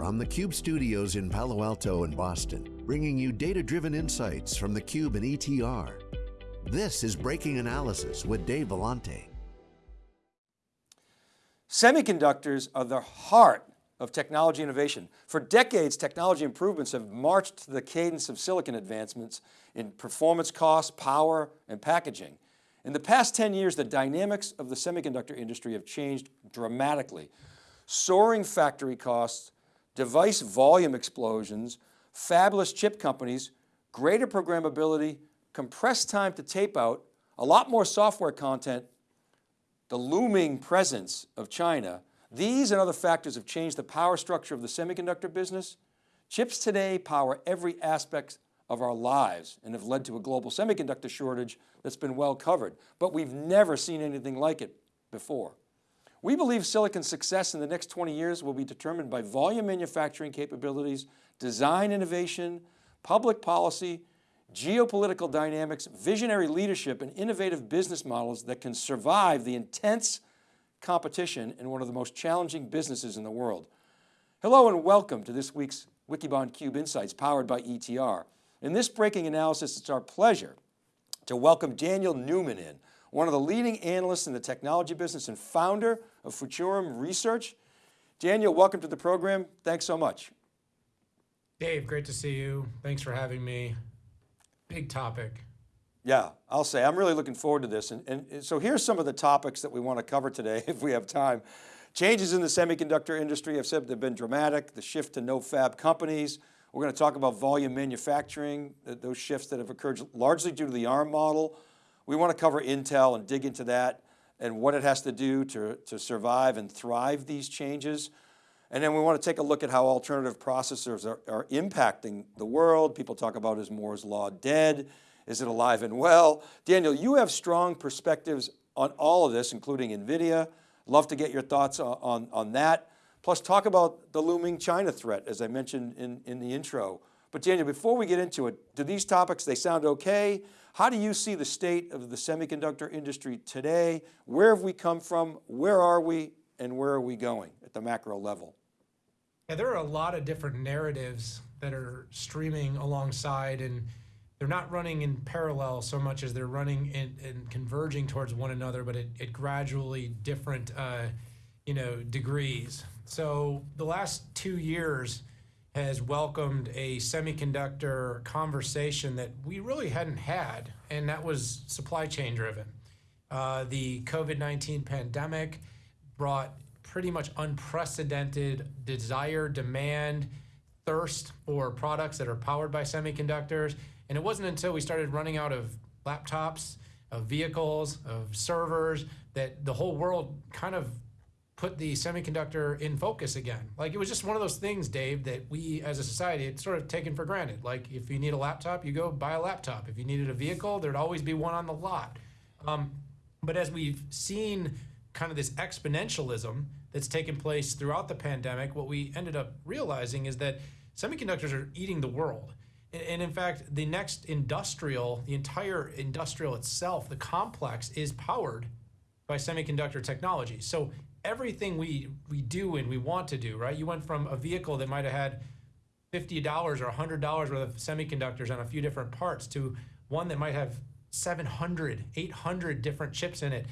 from the Cube studios in Palo Alto and Boston, bringing you data-driven insights from the Cube and ETR. This is Breaking Analysis with Dave Vellante. Semiconductors are the heart of technology innovation. For decades, technology improvements have marched to the cadence of silicon advancements in performance costs, power, and packaging. In the past 10 years, the dynamics of the semiconductor industry have changed dramatically. Soaring factory costs, device volume explosions, fabless chip companies, greater programmability, compressed time to tape out, a lot more software content, the looming presence of China, these and other factors have changed the power structure of the semiconductor business. Chips today power every aspect of our lives and have led to a global semiconductor shortage that's been well covered, but we've never seen anything like it before. We believe silicon's success in the next 20 years will be determined by volume manufacturing capabilities, design innovation, public policy, geopolitical dynamics, visionary leadership, and innovative business models that can survive the intense competition in one of the most challenging businesses in the world. Hello and welcome to this week's Wikibon Cube Insights powered by ETR. In this breaking analysis, it's our pleasure to welcome Daniel Newman in, one of the leading analysts in the technology business and founder of Futurum Research. Daniel, welcome to the program. Thanks so much. Dave, great to see you. Thanks for having me. Big topic. Yeah, I'll say, I'm really looking forward to this. And, and so here's some of the topics that we want to cover today, if we have time. Changes in the semiconductor industry, I've said they've been dramatic, the shift to no fab companies. We're going to talk about volume manufacturing, those shifts that have occurred largely due to the ARM model. We want to cover Intel and dig into that and what it has to do to, to survive and thrive these changes. And then we want to take a look at how alternative processors are, are impacting the world. People talk about is Moore's Law dead? Is it alive and well? Daniel, you have strong perspectives on all of this, including NVIDIA. Love to get your thoughts on, on, on that. Plus talk about the looming China threat, as I mentioned in, in the intro. But Daniel, before we get into it, do these topics, they sound okay? How do you see the state of the semiconductor industry today? Where have we come from? Where are we? And where are we going at the macro level? Yeah, there are a lot of different narratives that are streaming alongside and they're not running in parallel so much as they're running and converging towards one another, but at, gradually different, uh, you know, degrees. So the last two years has welcomed a semiconductor conversation that we really hadn't had, and that was supply chain driven. Uh, the COVID-19 pandemic brought pretty much unprecedented desire, demand, thirst for products that are powered by semiconductors. And it wasn't until we started running out of laptops, of vehicles, of servers, that the whole world kind of put the semiconductor in focus again. Like it was just one of those things, Dave, that we as a society had sort of taken for granted. Like if you need a laptop, you go buy a laptop. If you needed a vehicle, there'd always be one on the lot. Um, but as we've seen kind of this exponentialism that's taken place throughout the pandemic, what we ended up realizing is that semiconductors are eating the world. And in fact, the next industrial, the entire industrial itself, the complex is powered by semiconductor technology. So everything we, we do and we want to do, right? You went from a vehicle that might have had $50 or $100 worth of semiconductors on a few different parts to one that might have 700, 800 different chips in it,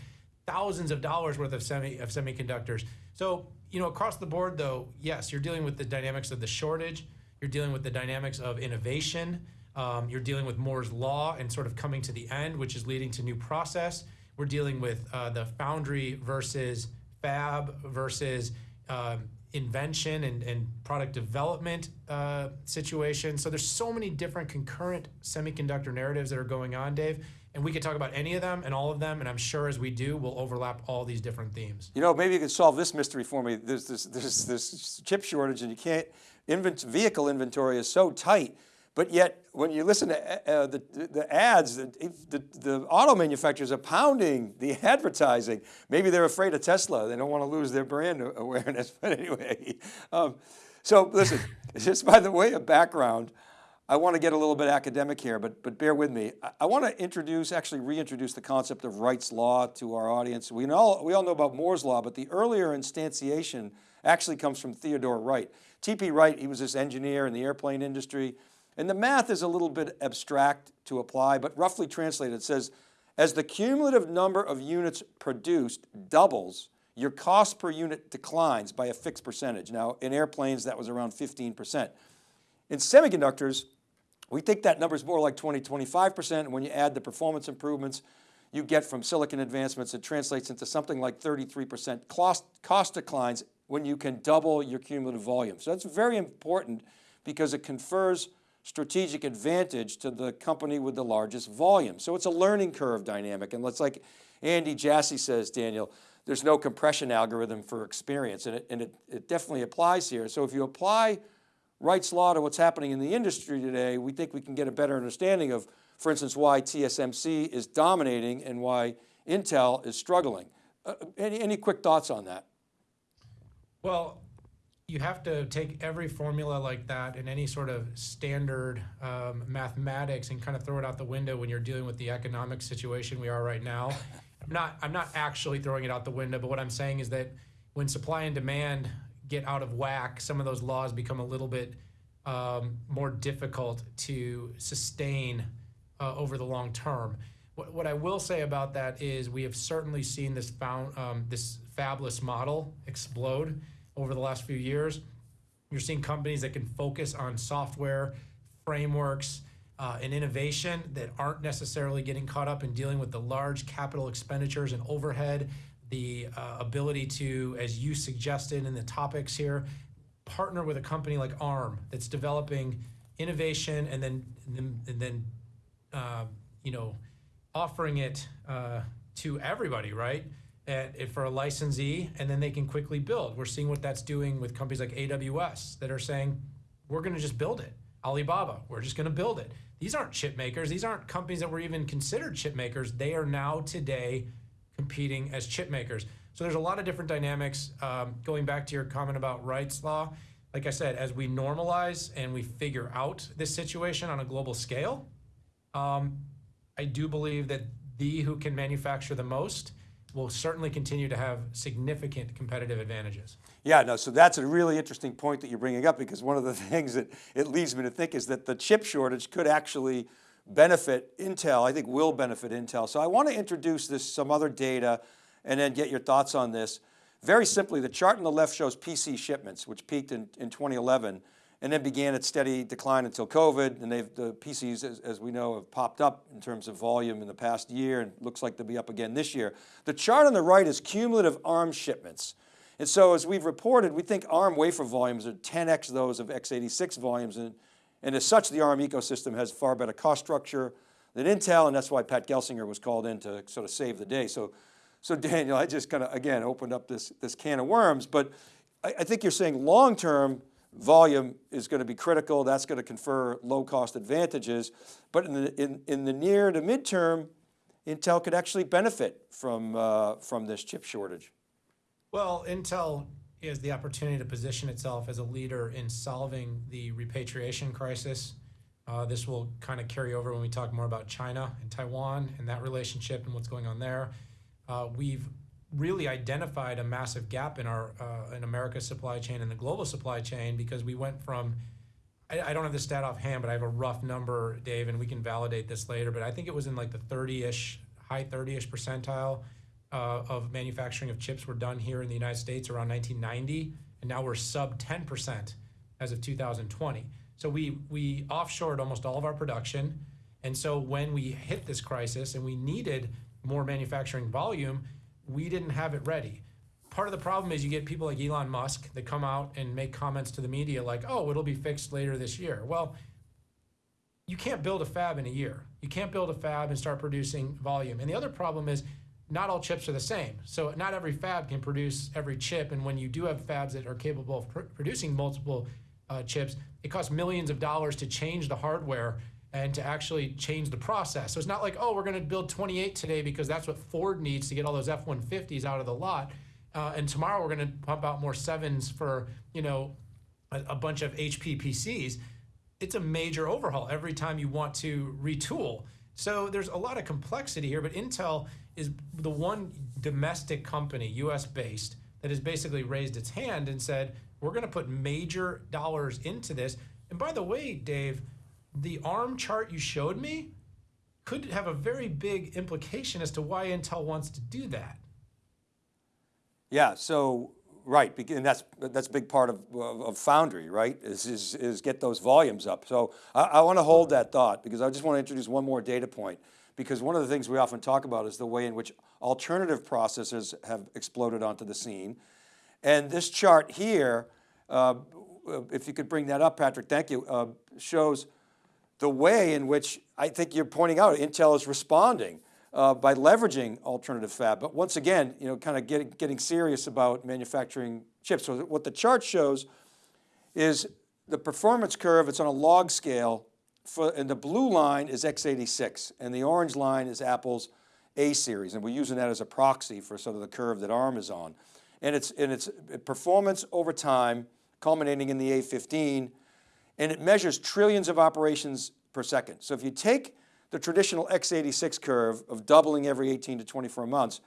thousands of dollars worth of semi of semiconductors. So, you know, across the board though, yes, you're dealing with the dynamics of the shortage, you're dealing with the dynamics of innovation. Um, you're dealing with Moore's law and sort of coming to the end, which is leading to new process. We're dealing with uh, the foundry versus fab versus um, invention and, and, product development uh, situation. So there's so many different concurrent semiconductor narratives that are going on, Dave. And we could talk about any of them and all of them, and I'm sure as we do, we'll overlap all these different themes. You know, maybe you could solve this mystery for me. There's this, this chip shortage and you can't, invent, vehicle inventory is so tight, but yet when you listen to uh, the, the ads, the, the, the, auto manufacturers are pounding the advertising. Maybe they're afraid of Tesla. They don't want to lose their brand awareness, but anyway. Um, so listen, just by the way of background, I want to get a little bit academic here, but, but bear with me. I, I want to introduce, actually reintroduce the concept of Wright's Law to our audience. We, know, we all know about Moore's Law, but the earlier instantiation actually comes from Theodore Wright. T.P. Wright, he was this engineer in the airplane industry. And the math is a little bit abstract to apply, but roughly translated, it says, as the cumulative number of units produced doubles, your cost per unit declines by a fixed percentage. Now in airplanes, that was around 15%. In semiconductors, we think that number is more like 20, 25%. And when you add the performance improvements you get from silicon advancements, it translates into something like 33% cost, cost declines when you can double your cumulative volume. So that's very important because it confers strategic advantage to the company with the largest volume. So it's a learning curve dynamic. And let's like Andy Jassy says, Daniel, there's no compression algorithm for experience and, it, and it, it definitely applies here. So if you apply Wright's law to what's happening in the industry today, we think we can get a better understanding of, for instance, why TSMC is dominating and why Intel is struggling. Uh, any, any quick thoughts on that? Well, you have to take every formula like that and any sort of standard um, mathematics and kind of throw it out the window when you're dealing with the economic situation we are right now. I'm not, I'm not actually throwing it out the window, but what I'm saying is that when supply and demand get out of whack, some of those laws become a little bit um, more difficult to sustain uh, over the long term. What, what, I will say about that is we have certainly seen this found um, this fabless model explode over the last few years. You're seeing companies that can focus on software, frameworks, uh, and innovation that aren't necessarily getting caught up in dealing with the large capital expenditures and overhead the uh, ability to, as you suggested in the topics here, partner with a company like ARM that's developing innovation and then and then, uh, you know offering it uh, to everybody, right? At, for a licensee, and then they can quickly build. We're seeing what that's doing with companies like AWS that are saying, we're going to just build it. Alibaba, we're just going to build it. These aren't chip makers. These aren't companies that were even considered chip makers. They are now today competing as chip makers. So there's a lot of different dynamics. Um, going back to your comment about Wright's law, like I said, as we normalize and we figure out this situation on a global scale, um, I do believe that the who can manufacture the most will certainly continue to have significant competitive advantages. Yeah, no, so that's a really interesting point that you're bringing up because one of the things that it leads me to think is that the chip shortage could actually benefit Intel, I think will benefit Intel. So I want to introduce this, some other data and then get your thoughts on this. Very simply, the chart on the left shows PC shipments, which peaked in, in 2011 and then began its steady decline until COVID. And they've, the PCs, as, as, we know, have popped up in terms of volume in the past year and looks like they'll be up again this year. The chart on the right is cumulative ARM shipments. And so as we've reported, we think ARM wafer volumes are 10x those of x86 volumes. And and as such, the ARM ecosystem has far better cost structure than Intel, and that's why Pat Gelsinger was called in to sort of save the day. So, so Daniel, I just kind of, again, opened up this, this can of worms, but I, I think you're saying long-term volume is going to be critical. That's going to confer low cost advantages. But in the, in, in the near to midterm, Intel could actually benefit from, uh, from this chip shortage. Well, Intel has the opportunity to position itself as a leader in solving the repatriation crisis. Uh, this will kind of carry over when we talk more about China and Taiwan and that relationship and what's going on there. Uh, we've really identified a massive gap in our uh, in America's supply chain and the global supply chain because we went from I, I don't have the stat offhand, but I have a rough number, Dave, and we can validate this later. But I think it was in like the 30-ish, high 30-ish percentile uh, of manufacturing of chips were done here in the United States around 1990, and now we're sub 10% as of 2020. So we, we offshored almost all of our production. And so when we hit this crisis and we needed more manufacturing volume, we didn't have it ready. Part of the problem is you get people like Elon Musk that come out and make comments to the media like, oh, it'll be fixed later this year. Well, you can't build a fab in a year. You can't build a fab and start producing volume. And the other problem is not all chips are the same. So not every fab can produce every chip. And when you do have fabs that are capable of pr producing multiple uh, chips, it costs millions of dollars to change the hardware and to actually change the process. So it's not like, oh, we're going to build 28 today because that's what Ford needs to get all those F-150s out of the lot. Uh, and tomorrow we're going to pump out more sevens for, you know, a, a bunch of HP PCs. It's a major overhaul every time you want to retool. So there's a lot of complexity here, but Intel is the one domestic company, US based, that has basically raised its hand and said, we're going to put major dollars into this. And by the way, Dave, the ARM chart you showed me could have a very big implication as to why Intel wants to do that. Yeah, so right, and that's that's a big part of, of Foundry, right? Is, is, is get those volumes up. So I, I want to hold that thought because I just want to introduce one more data point because one of the things we often talk about is the way in which alternative processors have exploded onto the scene. And this chart here, uh, if you could bring that up, Patrick, thank you, uh, shows the way in which I think you're pointing out Intel is responding uh, by leveraging alternative fab. But once again, you know, kind of getting, getting serious about manufacturing chips. So what the chart shows is the performance curve, it's on a log scale, for, and the blue line is x86, and the orange line is Apple's A series, and we're using that as a proxy for sort of the curve that ARM is on. And it's, and it's performance over time, culminating in the A15, and it measures trillions of operations per second. So if you take the traditional x86 curve of doubling every 18 to 24 months,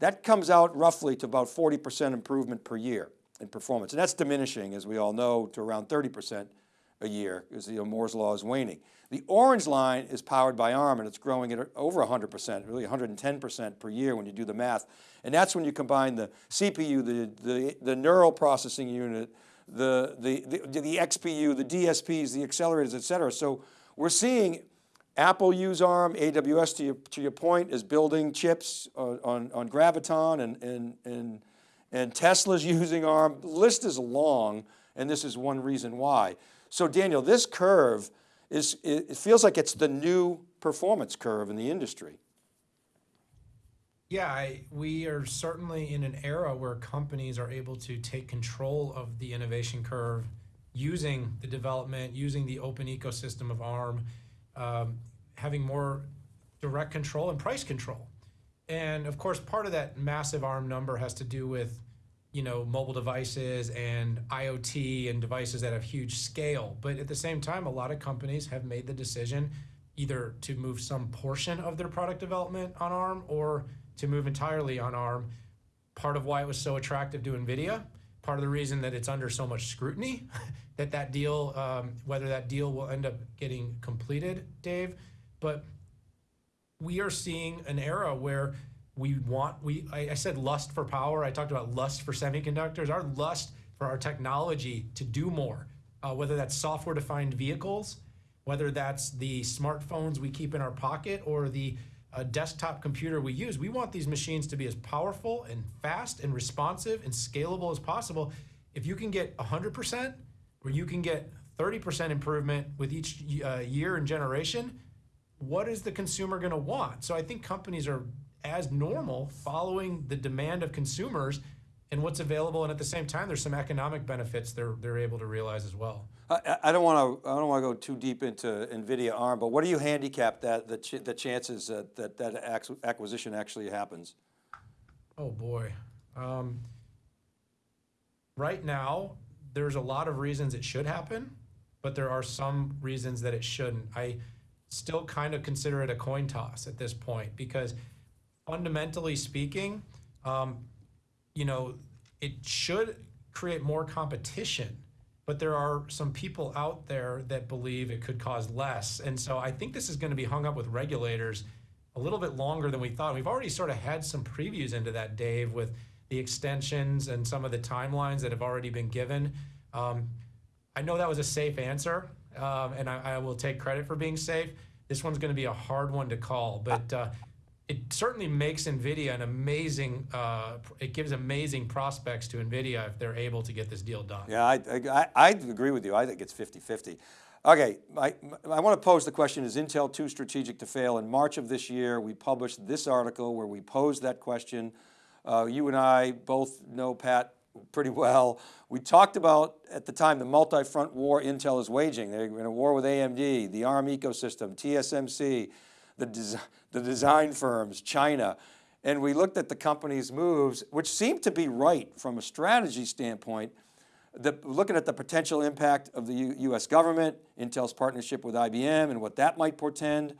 that comes out roughly to about 40% improvement per year in performance. And that's diminishing, as we all know, to around 30% a year because you know, Moore's law is waning. The orange line is powered by ARM and it's growing at over 100%, really 110% per year when you do the math. And that's when you combine the CPU, the, the, the neural processing unit, the, the, the, the XPU, the DSPs, the accelerators, et cetera. So we're seeing Apple use ARM, AWS to your, to your point is building chips on, on, on Graviton and, and, and, and Tesla's using ARM. The list is long and this is one reason why. So Daniel, this curve is, it feels like it's the new performance curve in the industry. Yeah, I, we are certainly in an era where companies are able to take control of the innovation curve using the development, using the open ecosystem of ARM, um, having more direct control and price control. And of course, part of that massive ARM number has to do with you know, mobile devices and IoT and devices that have huge scale. But at the same time, a lot of companies have made the decision either to move some portion of their product development on ARM or to move entirely on ARM. Part of why it was so attractive to NVIDIA, part of the reason that it's under so much scrutiny, that that deal, um, whether that deal will end up getting completed, Dave, but we are seeing an era where we want, we I, I said lust for power, I talked about lust for semiconductors, our lust for our technology to do more, uh, whether that's software-defined vehicles, whether that's the smartphones we keep in our pocket or the a desktop computer we use, we want these machines to be as powerful and fast and responsive and scalable as possible. If you can get 100% or you can get 30% improvement with each uh, year and generation, what is the consumer going to want? So I think companies are as normal following the demand of consumers and what's available. And at the same time, there's some economic benefits they're, they're able to realize as well. I, I don't want to I don't want to go too deep into NVIDIA ARM, but what do you handicap that the, ch the chances that that, that acquisition actually happens? Oh boy. Um, right now, there's a lot of reasons it should happen, but there are some reasons that it shouldn't. I still kind of consider it a coin toss at this point because fundamentally speaking, um, you know, it should create more competition but there are some people out there that believe it could cause less. And so I think this is going to be hung up with regulators a little bit longer than we thought. We've already sort of had some previews into that, Dave, with the extensions and some of the timelines that have already been given. Um, I know that was a safe answer, um, and I, I, will take credit for being safe. This one's going to be a hard one to call, but uh, it certainly makes NVIDIA an amazing, uh, it gives amazing prospects to NVIDIA if they're able to get this deal done. Yeah, I, I, I agree with you. I think it's 50-50. Okay, I, I want to pose the question, is Intel too strategic to fail? In March of this year, we published this article where we posed that question. Uh, you and I both know Pat pretty well. We talked about, at the time, the multi-front war Intel is waging. They're in a war with AMD, the ARM ecosystem, TSMC, the, the design firms, China, and we looked at the company's moves, which seemed to be right from a strategy standpoint, the, looking at the potential impact of the U US government, Intel's partnership with IBM and what that might portend.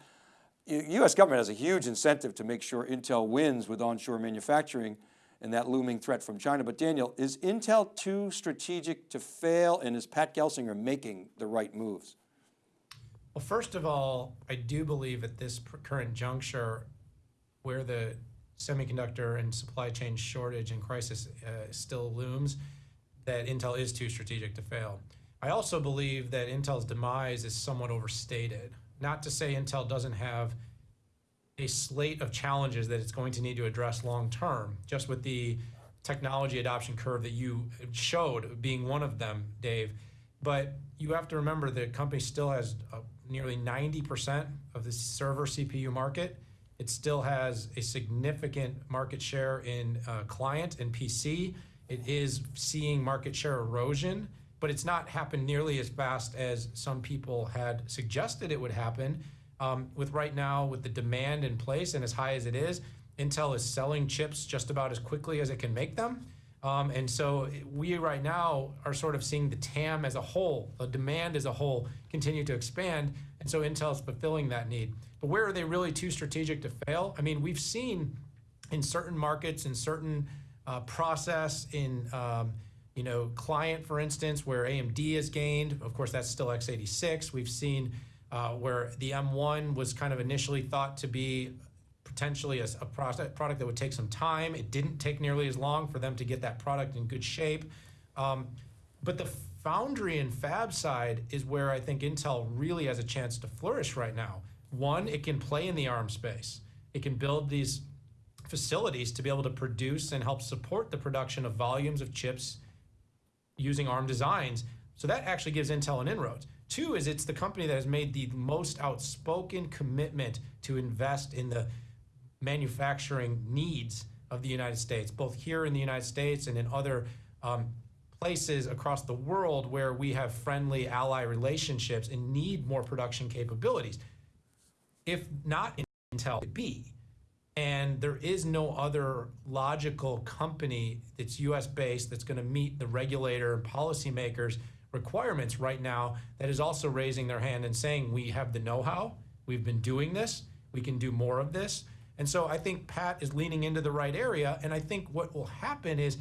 U US government has a huge incentive to make sure Intel wins with onshore manufacturing and that looming threat from China. But Daniel, is Intel too strategic to fail and is Pat Gelsinger making the right moves? Well, first of all, I do believe at this current juncture where the semiconductor and supply chain shortage and crisis uh, still looms, that Intel is too strategic to fail. I also believe that Intel's demise is somewhat overstated. Not to say Intel doesn't have a slate of challenges that it's going to need to address long term, just with the technology adoption curve that you showed being one of them, Dave. But you have to remember the company still has uh, nearly 90% of the server CPU market. It still has a significant market share in uh, client and PC. It is seeing market share erosion, but it's not happened nearly as fast as some people had suggested it would happen. Um, with right now, with the demand in place and as high as it is, Intel is selling chips just about as quickly as it can make them. Um, and so we right now are sort of seeing the TAM as a whole, the demand as a whole, continue to expand. And so Intel is fulfilling that need. But where are they really too strategic to fail? I mean, we've seen in certain markets, in certain uh, process, in um, you know client, for instance, where AMD has gained. Of course, that's still x86. We've seen uh, where the M1 was kind of initially thought to be potentially a, a product, product that would take some time. It didn't take nearly as long for them to get that product in good shape. Um, but the foundry and fab side is where I think Intel really has a chance to flourish right now. One, it can play in the ARM space. It can build these facilities to be able to produce and help support the production of volumes of chips using ARM designs. So that actually gives Intel an inroads. Two is it's the company that has made the most outspoken commitment to invest in the manufacturing needs of the United States, both here in the United States and in other um, places across the world where we have friendly ally relationships and need more production capabilities. If not Intel, be. And there is no other logical company that's US based that's going to meet the regulator and policymakers requirements right now that is also raising their hand and saying, we have the know how, we've been doing this, we can do more of this. And so I think Pat is leaning into the right area. And I think what will happen is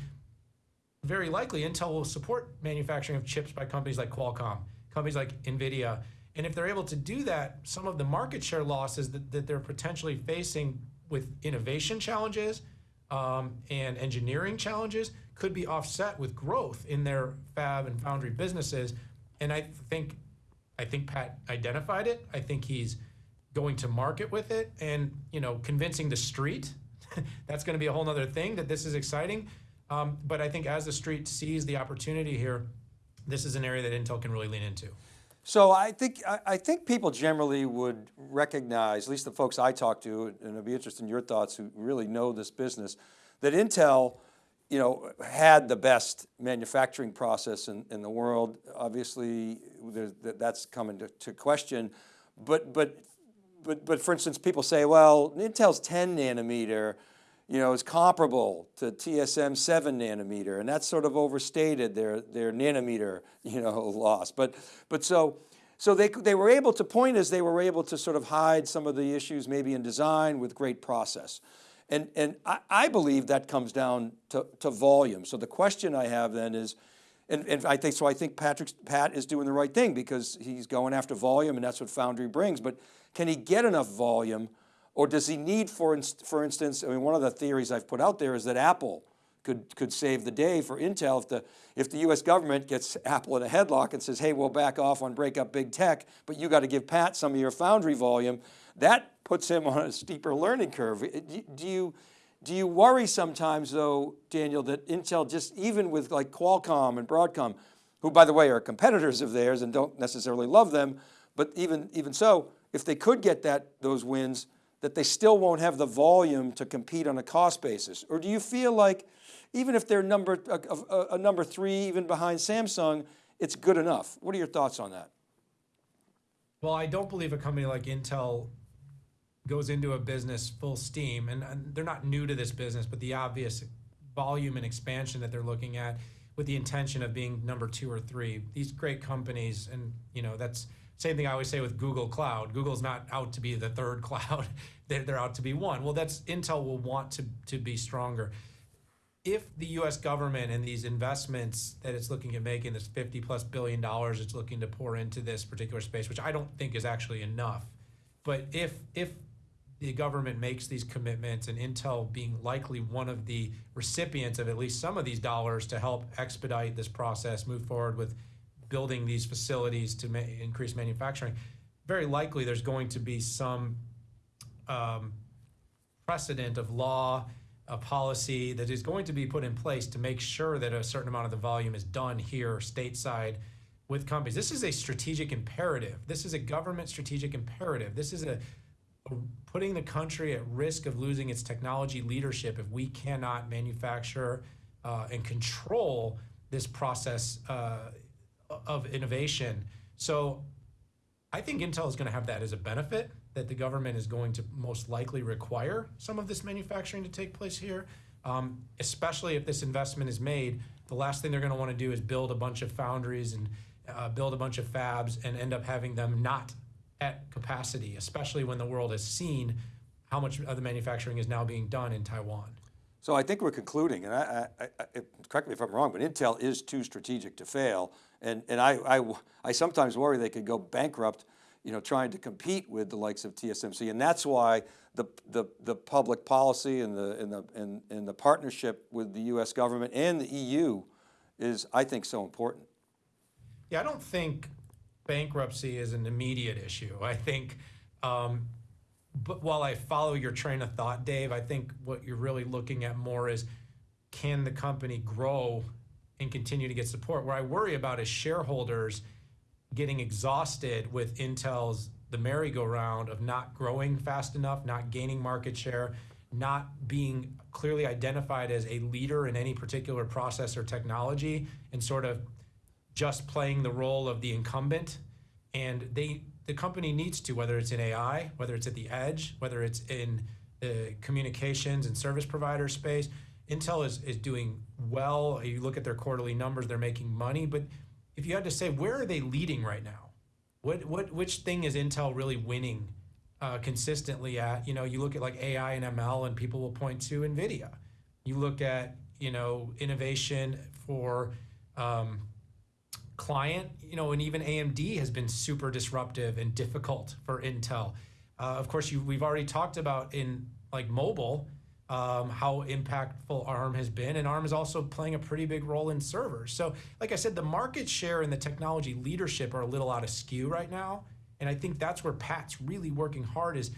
very likely Intel will support manufacturing of chips by companies like Qualcomm, companies like NVIDIA. And if they're able to do that, some of the market share losses that, that they're potentially facing with innovation challenges um, and engineering challenges could be offset with growth in their fab and foundry businesses. And I think, I think Pat identified it. I think he's going to market with it and you know convincing the street. that's going to be a whole other thing that this is exciting. Um, but I think as the street sees the opportunity here, this is an area that Intel can really lean into. So I think, I think people generally would recognize, at least the folks I talk to, and I'd be interested in your thoughts who really know this business, that Intel you know, had the best manufacturing process in, in the world. Obviously, that's coming to, to question. But, but, but, but for instance, people say, well, Intel's 10 nanometer, you know, is comparable to TSM seven nanometer, and that's sort of overstated their, their nanometer, you know, loss. But, but so, so they, they were able to, point is they were able to sort of hide some of the issues maybe in design with great process. And, and I, I believe that comes down to, to volume. So the question I have then is, and, and, I think, so I think Patrick's, Pat is doing the right thing because he's going after volume and that's what Foundry brings, but can he get enough volume or does he need, for, for instance, I mean, one of the theories I've put out there is that Apple could, could save the day for Intel if the, if the US government gets Apple in a headlock and says, hey, we'll back off on break up big tech, but you got to give Pat some of your foundry volume. That puts him on a steeper learning curve. Do you, do you worry sometimes though, Daniel, that Intel just, even with like Qualcomm and Broadcom, who by the way are competitors of theirs and don't necessarily love them, but even, even so, if they could get that, those wins, that they still won't have the volume to compete on a cost basis? Or do you feel like even if they're number, a, a, a number three, even behind Samsung, it's good enough? What are your thoughts on that? Well, I don't believe a company like Intel goes into a business full steam, and, they're not new to this business, but the obvious volume and expansion that they're looking at with the intention of being number two or three. These great companies, and you know that's same thing I always say with Google Cloud. Google's not out to be the third cloud; they're, they're out to be one. Well, that's Intel will want to to be stronger. if the U.S. government and these investments that it's looking at making, this 50 plus billion dollars it's looking to pour into this particular space, which I don't think is actually enough, but if if the government makes these commitments and Intel being likely one of the recipients of at least some of these dollars to help expedite this process, move forward with building these facilities to ma increase manufacturing, very likely there's going to be some um, precedent of law, a policy that is going to be put in place to make sure that a certain amount of the volume is done here stateside with companies. This is a strategic imperative. This is a government strategic imperative. This is a, a putting the country at risk of losing its technology leadership if we cannot manufacture uh, and control this process uh, of innovation. So I think Intel is going to have that as a benefit that the government is going to most likely require some of this manufacturing to take place here, um, especially if this investment is made. The last thing they're going to want to do is build a bunch of foundries and uh, build a bunch of fabs and end up having them not at capacity, especially when the world has seen how much of the manufacturing is now being done in Taiwan. So I think we're concluding, and I, I, I, correct me if I'm wrong, but Intel is too strategic to fail. And, and I, I, I sometimes worry they could go bankrupt you know, trying to compete with the likes of TSMC. And that's why the, the, the public policy and the, and, the, and, and the partnership with the US government and the EU is, I think, so important. Yeah, I don't think bankruptcy is an immediate issue. I think, um, but while I follow your train of thought, Dave, I think what you're really looking at more is can the company grow and continue to get support? Where I worry about is shareholders getting exhausted with Intel's the merry-go-round of not growing fast enough, not gaining market share, not being clearly identified as a leader in any particular process or technology, and sort of just playing the role of the incumbent. And they, the company needs to, whether it's in AI, whether it's at the edge, whether it's in the communications and service provider space, Intel is, is doing well. You look at their quarterly numbers, they're making money, but if you had to say, where are they leading right now? What, what, which thing is Intel really winning uh, consistently at? You know, you look at like AI and ML and people will point to NVIDIA. You look at, you know, innovation for um, client, you know, and even AMD has been super disruptive and difficult for Intel. Uh, of course, you, we've already talked about in like mobile, um, how impactful ARM has been, and ARM is also playing a pretty big role in servers. So, like I said, the market share and the technology leadership are a little out of skew right now, and I think that's where Pat's really working hard is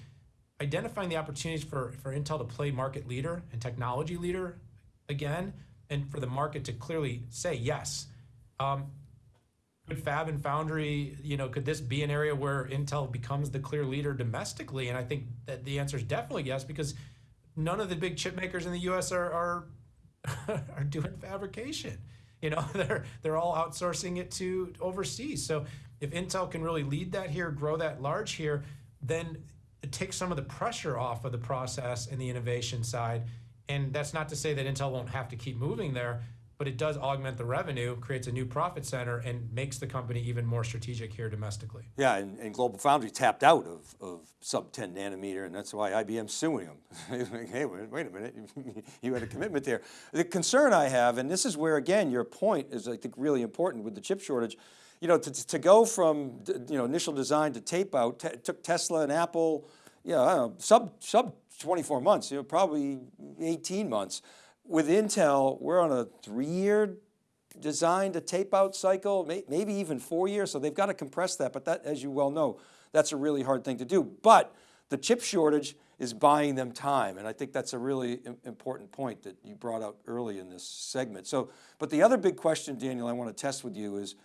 identifying the opportunities for, for Intel to play market leader and technology leader again, and for the market to clearly say yes. Um, could Fab and Foundry, you know, could this be an area where Intel becomes the clear leader domestically? And I think that the answer is definitely yes, because none of the big chip makers in the U.S. are are, are doing fabrication. You know, they're they're all outsourcing it to overseas. So if Intel can really lead that here, grow that large here, then it takes some of the pressure off of the process and the innovation side. And that's not to say that Intel won't have to keep moving there, but it does augment the revenue, creates a new profit center, and makes the company even more strategic here domestically. Yeah, and, and Global Foundry tapped out of, of sub 10 nanometer, and that's why IBM's suing them. hey, wait, wait a minute, you had a commitment there. The concern I have, and this is where again, your point is I think really important with the chip shortage, you know, to, to go from you know, initial design to tape out, took Tesla and Apple, you know, know, sub, sub 24 months, you know, probably 18 months with Intel, we're on a three-year design to tape out cycle, maybe even four years. So they've got to compress that. But that, as you well know, that's a really hard thing to do. But the chip shortage is buying them time. And I think that's a really important point that you brought up early in this segment. So, but the other big question, Daniel, I want to test with you is,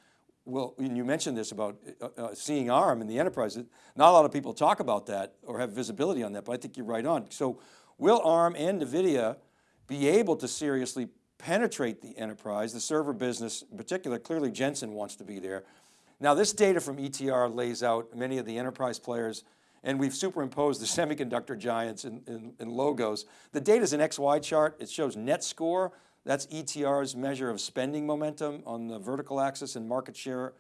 well, you mentioned this about uh, uh, seeing ARM in the enterprise. Not a lot of people talk about that or have visibility on that, but I think you're right on. So will ARM and NVIDIA be able to seriously penetrate the enterprise, the server business in particular, clearly Jensen wants to be there. Now this data from ETR lays out many of the enterprise players and we've superimposed the semiconductor giants in, in, in logos. The data is an XY chart. It shows net score. That's ETR's measure of spending momentum on the vertical axis and market share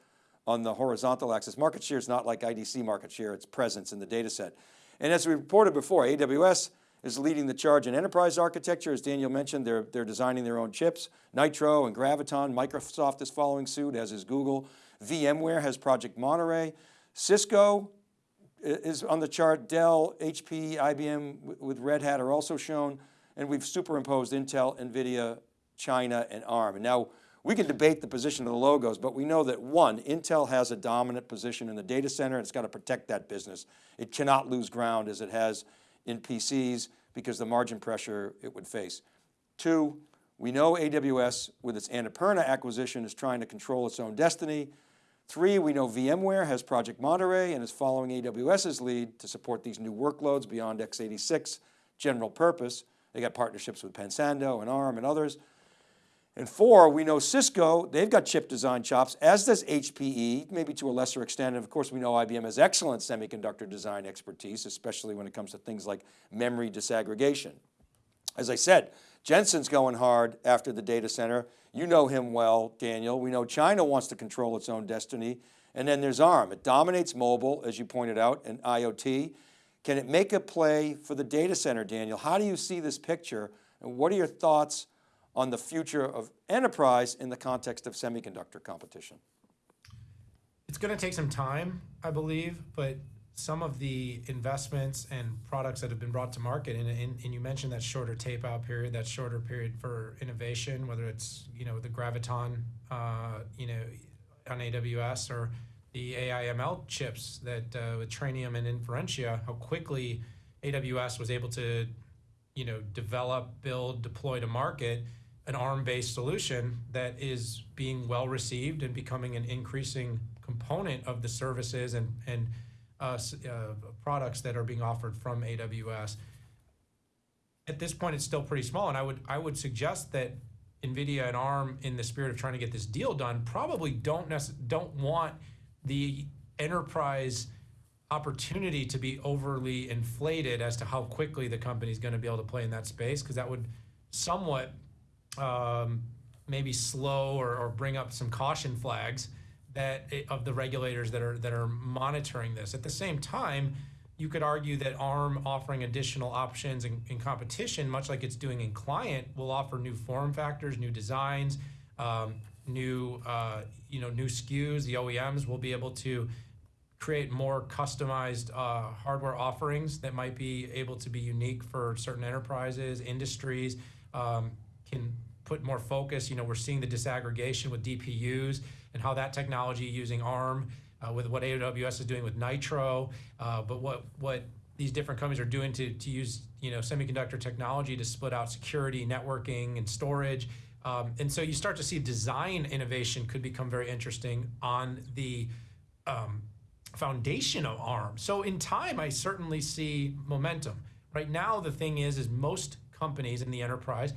on the horizontal axis. Market share is not like IDC market share, it's presence in the data set. And as we reported before, AWS is leading the charge in enterprise architecture. As Daniel mentioned, they're, they're designing their own chips, Nitro and Graviton. Microsoft is following suit, as is Google. VMware has Project Monterey. Cisco is on the chart. Dell, HP, IBM with Red Hat are also shown. And we've superimposed Intel, NVIDIA, China, and ARM. And now we can debate the position of the logos, but we know that one, Intel has a dominant position in the data center. It's got to protect that business. It cannot lose ground as it has in PCs because the margin pressure it would face. Two, we know AWS with its Annapurna acquisition is trying to control its own destiny. Three, we know VMware has Project Monterey and is following AWS's lead to support these new workloads beyond x86 general purpose. They got partnerships with Pensando and ARM and others. And four, we know Cisco, they've got chip design chops, as does HPE, maybe to a lesser extent. And of course, we know IBM has excellent semiconductor design expertise, especially when it comes to things like memory disaggregation. As I said, Jensen's going hard after the data center. You know him well, Daniel. We know China wants to control its own destiny. And then there's ARM. It dominates mobile, as you pointed out, and IoT. Can it make a play for the data center, Daniel? How do you see this picture? And what are your thoughts on the future of enterprise in the context of semiconductor competition? It's going to take some time, I believe, but some of the investments and products that have been brought to market, and, and, and you mentioned that shorter tape out period, that shorter period for innovation, whether it's you know the Graviton, uh, you know, on AWS or the AI/ML chips that uh, with Trainium and Inferentia, how quickly AWS was able to, you know, develop, build, deploy to market an ARM-based solution that is being well received and becoming an increasing component of the services and and uh, uh, products that are being offered from AWS. At this point, it's still pretty small, and I would I would suggest that NVIDIA and ARM, in the spirit of trying to get this deal done, probably don't don't want the enterprise opportunity to be overly inflated as to how quickly the company is going to be able to play in that space, because that would somewhat um, maybe slow or, or bring up some caution flags that of the regulators that are that are monitoring this. At the same time, you could argue that ARM offering additional options in, in competition, much like it's doing in client, will offer new form factors, new designs, um, new uh, you know new SKUs. The OEMs will be able to create more customized uh, hardware offerings that might be able to be unique for certain enterprises, industries. Um, can put more focus. You know, we're seeing the disaggregation with DPUs and how that technology using ARM uh, with what AWS is doing with Nitro, uh, but what what these different companies are doing to, to use you know semiconductor technology to split out security, networking, and storage. Um, and so you start to see design innovation could become very interesting on the um, foundation of ARM. So in time, I certainly see momentum. Right now, the thing is, is most companies in the enterprise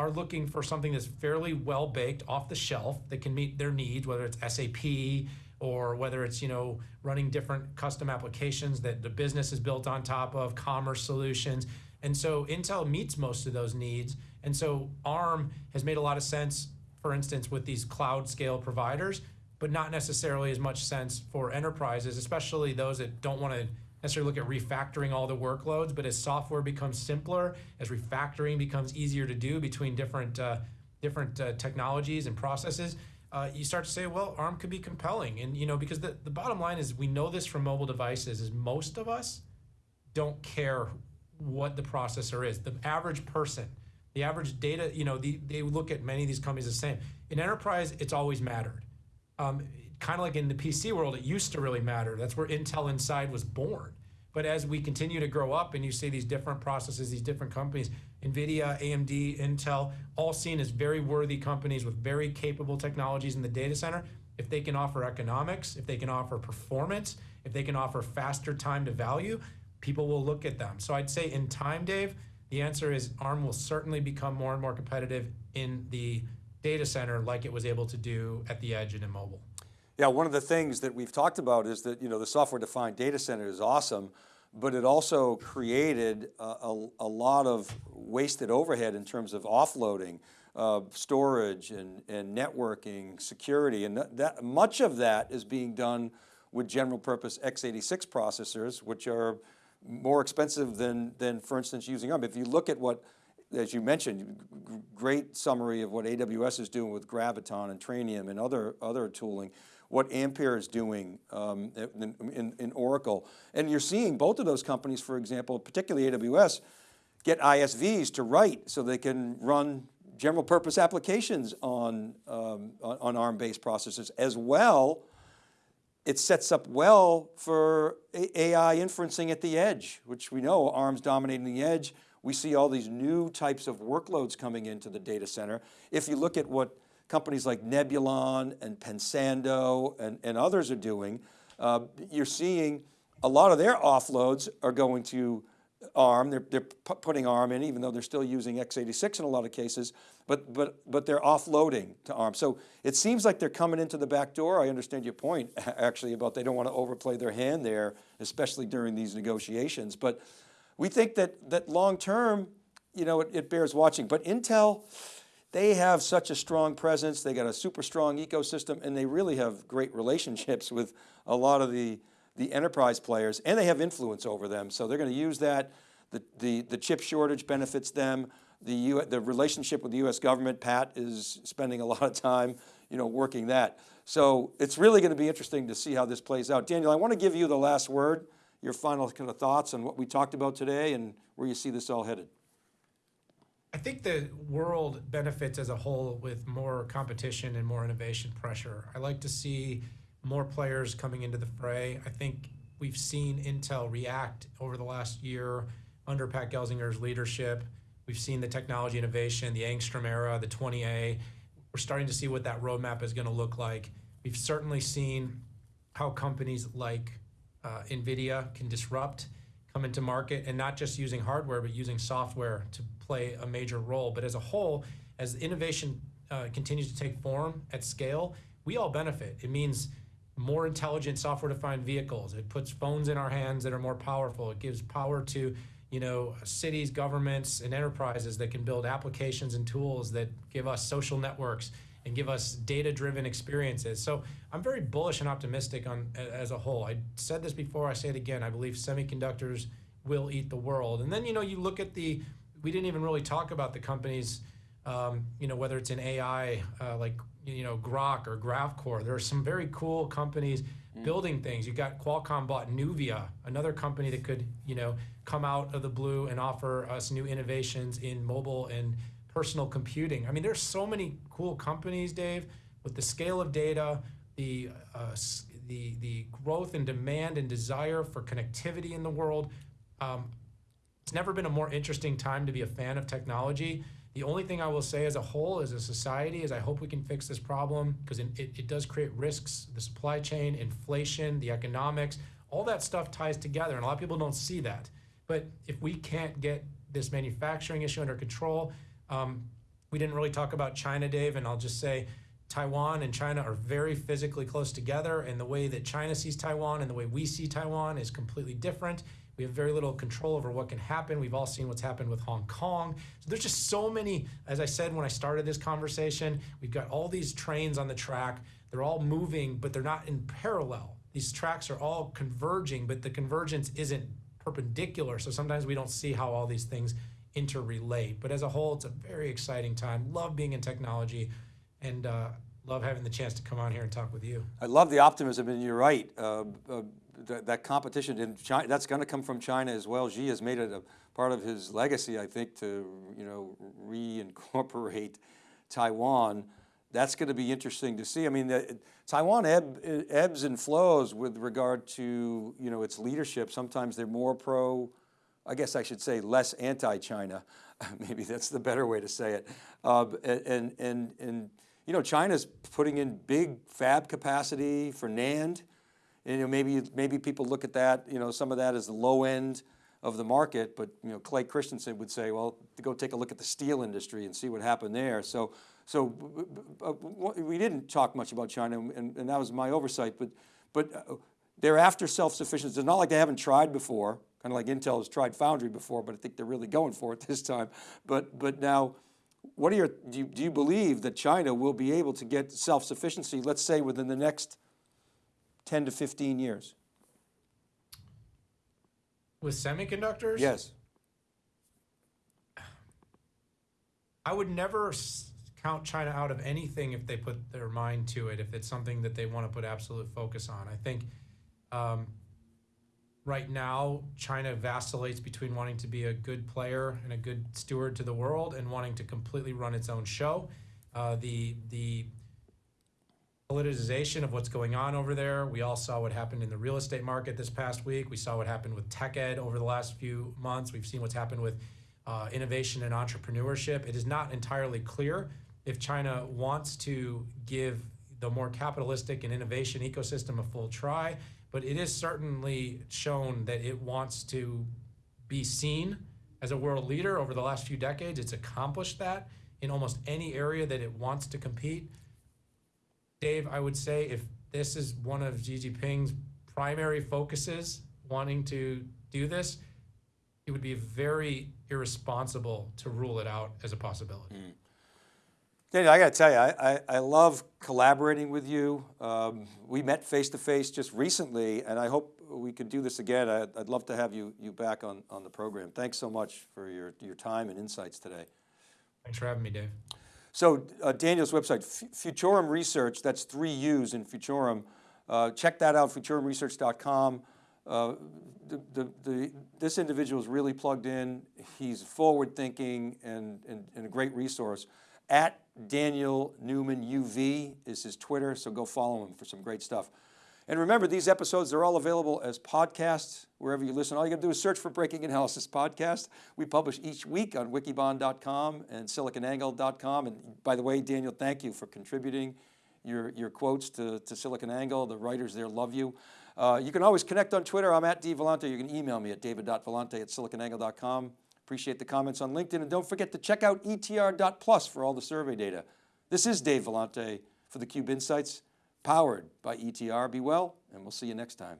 are looking for something that's fairly well baked off the shelf that can meet their needs, whether it's SAP or whether it's you know running different custom applications that the business is built on top of, commerce solutions. And so Intel meets most of those needs. And so ARM has made a lot of sense, for instance, with these cloud scale providers, but not necessarily as much sense for enterprises, especially those that don't want to necessarily look at refactoring all the workloads, but as software becomes simpler, as refactoring becomes easier to do between different uh, different uh, technologies and processes, uh, you start to say, well, ARM could be compelling. And you know, because the, the bottom line is we know this from mobile devices is most of us don't care what the processor is. The average person, the average data, you know, the, they look at many of these companies the same. In enterprise, it's always mattered. Um, kind of like in the PC world, it used to really matter. That's where Intel Inside was born. But as we continue to grow up and you see these different processes, these different companies, NVIDIA, AMD, Intel, all seen as very worthy companies with very capable technologies in the data center, if they can offer economics, if they can offer performance, if they can offer faster time to value, people will look at them. So I'd say in time, Dave, the answer is ARM will certainly become more and more competitive in the data center like it was able to do at the edge and in mobile. Yeah, one of the things that we've talked about is that you know the software-defined data center is awesome, but it also created a, a, a lot of wasted overhead in terms of offloading, uh, storage and, and networking, security, and that, much of that is being done with general purpose x86 processors, which are more expensive than, than for instance, using ARM. If you look at what, as you mentioned, great summary of what AWS is doing with Graviton and Trainium and other, other tooling, what Ampere is doing um, in, in, in Oracle. And you're seeing both of those companies, for example, particularly AWS, get ISVs to write so they can run general purpose applications on, um, on, on ARM-based processors as well it sets up well for AI inferencing at the edge, which we know ARM's dominating the edge. We see all these new types of workloads coming into the data center. If you look at what companies like Nebulon and Pensando and, and others are doing, uh, you're seeing a lot of their offloads are going to ARM, they're, they're putting ARM in, even though they're still using x86 in a lot of cases, but, but, but they're offloading to ARM. So it seems like they're coming into the back door. I understand your point, actually, about they don't want to overplay their hand there, especially during these negotiations. But we think that, that long-term, you know, it, it bears watching. But Intel, they have such a strong presence, they got a super strong ecosystem, and they really have great relationships with a lot of the, the enterprise players, and they have influence over them. So they're going to use that. The, the, the chip shortage benefits them. The, U, the relationship with the US government, Pat is spending a lot of time you know, working that. So it's really going to be interesting to see how this plays out. Daniel, I want to give you the last word, your final kind of thoughts on what we talked about today and where you see this all headed. I think the world benefits as a whole with more competition and more innovation pressure. I like to see more players coming into the fray. I think we've seen Intel react over the last year under Pat Gelsinger's leadership. We've seen the technology innovation, the Angstrom era, the 20A. We're starting to see what that roadmap is going to look like. We've certainly seen how companies like uh, NVIDIA can disrupt, come into market, and not just using hardware, but using software to play a major role. But as a whole, as innovation uh, continues to take form at scale, we all benefit. It means more intelligent software-defined vehicles. It puts phones in our hands that are more powerful. It gives power to you know, cities, governments, and enterprises that can build applications and tools that give us social networks and give us data-driven experiences. So I'm very bullish and optimistic on as a whole. I said this before, I say it again. I believe semiconductors will eat the world. And then you know, you look at the. We didn't even really talk about the companies. Um, you know, whether it's in AI, uh, like you know Groq or GraphCore. There are some very cool companies building things. You got Qualcomm bought Nuvia, another company that could you know come out of the blue and offer us new innovations in mobile and personal computing. I mean, there's so many cool companies, Dave, with the scale of data, the uh, the the growth and demand and desire for connectivity in the world. Um, it's never been a more interesting time to be a fan of technology. The only thing I will say as a whole, as a society, is I hope we can fix this problem because it, it, it does create risks. The supply chain, inflation, the economics, all that stuff ties together, and a lot of people don't see that. But if we can't get this manufacturing issue under control, um, we didn't really talk about China, Dave, and I'll just say Taiwan and China are very physically close together, and the way that China sees Taiwan and the way we see Taiwan is completely different. We have very little control over what can happen. We've all seen what's happened with Hong Kong. So there's just so many, as I said when I started this conversation, we've got all these trains on the track. They're all moving, but they're not in parallel. These tracks are all converging, but the convergence isn't perpendicular. So sometimes we don't see how all these things interrelate. But as a whole, it's a very exciting time. Love being in technology and uh, love having the chance to come on here and talk with you. I love the optimism, and you're right. Uh, uh, that, that competition in China, that's going to come from China as well. Xi has made it a part of his legacy, I think, to you know reincorporate Taiwan. That's going to be interesting to see. I mean, the, Taiwan ebb, ebbs and flows with regard to you know its leadership. Sometimes they're more pro, I guess I should say less anti-China. Maybe that's the better way to say it. Uh, and and and you know, China's putting in big fab capacity for NAND. And, you know, maybe, maybe people look at that, you know, some of that as the low end of the market, but you know, Clay Christensen would say, well, go take a look at the steel industry and see what happened there. So, so uh, we didn't talk much about China, and, and that was my oversight. But, but uh, they're after self-sufficiency. It's not like they haven't tried before, kind of like Intel has tried Foundry before, but I think they're really going for it this time. But, but now, what are your? Do you, do you believe that China will be able to get self-sufficiency? Let's say within the next 10 to 15 years? With semiconductors? Yes. I would never count China out of anything if they put their mind to it, if it's something that they want to put absolute focus on. I think um, right now, China vacillates between wanting to be a good player and a good steward to the world and wanting to completely run its own show. Uh, the, the politicization of what's going on over there. We all saw what happened in the real estate market this past week. We saw what happened with tech ed over the last few months. We've seen what's happened with uh, innovation and entrepreneurship. It is not entirely clear if China wants to give the more capitalistic and innovation ecosystem a full try, but it is certainly shown that it wants to be seen as a world leader over the last few decades. It's accomplished that in almost any area that it wants to compete. Dave, I would say if this is one of Xi Jinping's primary focuses, wanting to do this, it would be very irresponsible to rule it out as a possibility. Mm. Daniel, I got to tell you, I, I, I love collaborating with you. Um, we met face to face just recently, and I hope we could do this again. I, I'd love to have you, you back on, on the program. Thanks so much for your, your time and insights today. Thanks for having me, Dave. So uh, Daniel's website, Futurum Research, that's three U's in Futurum. Uh, check that out, futurumresearch.com. Uh, the, the, the, this individual is really plugged in. He's forward thinking and, and, and a great resource. At Daniel Newman UV is his Twitter, so go follow him for some great stuff. And remember, these episodes, they're all available as podcasts wherever you listen. All you gotta do is search for Breaking Analysis Podcast. We publish each week on wikibon.com and siliconangle.com. And by the way, Daniel, thank you for contributing your, your quotes to, to SiliconANGLE. The writers there love you. Uh, you can always connect on Twitter. I'm at dvellante. You can email me at david.vellante at siliconangle.com. Appreciate the comments on LinkedIn. And don't forget to check out etr.plus for all the survey data. This is Dave Vellante for theCUBE Insights, powered by ETR. Be well, and we'll see you next time.